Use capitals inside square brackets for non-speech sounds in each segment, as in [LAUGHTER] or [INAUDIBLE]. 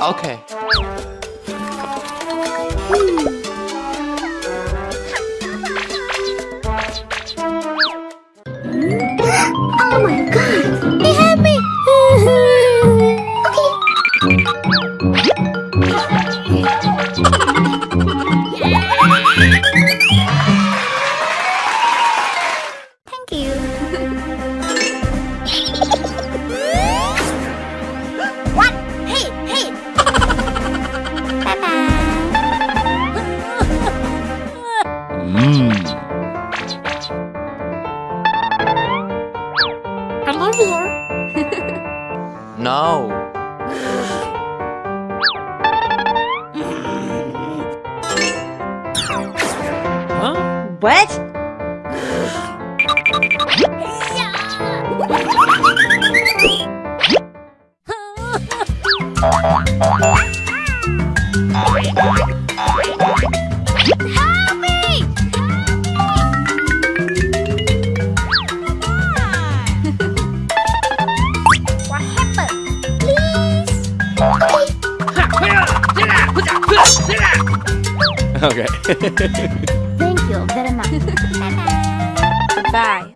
Okay. no. huh? What? [LAUGHS] Hi! Okay. Thank you very much. Bye.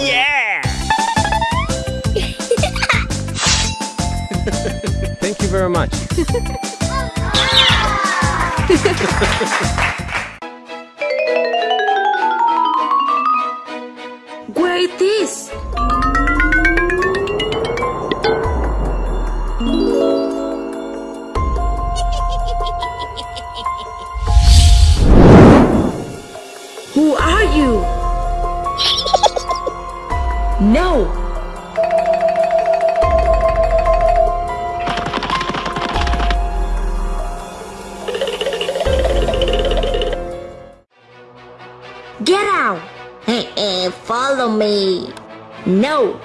Yeah! Thank you very much. [LAUGHS] follow me. No.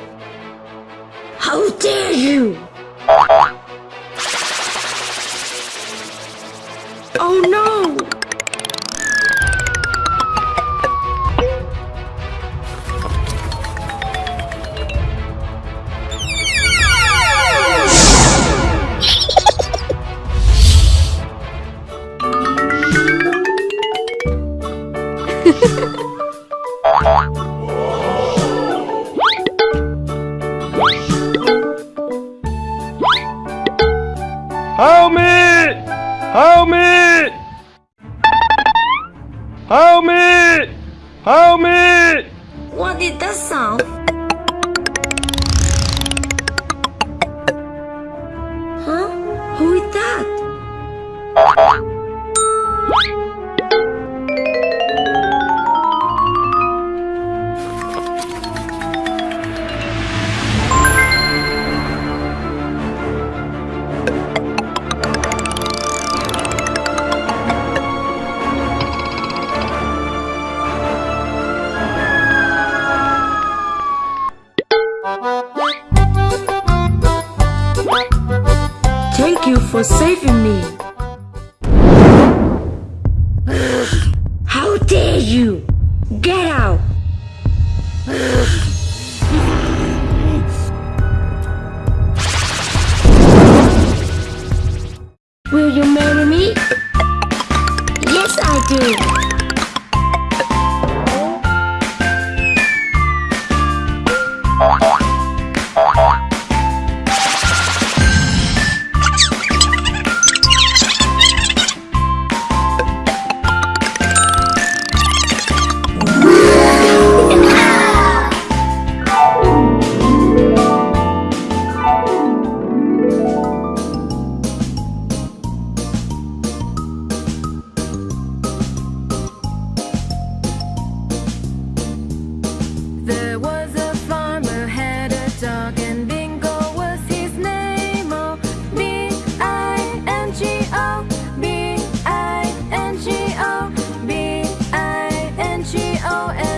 How dare you? Oh no! Ha ha ha! song. saving me. How dare you! Get out! Will you marry me? Yes, I do. And.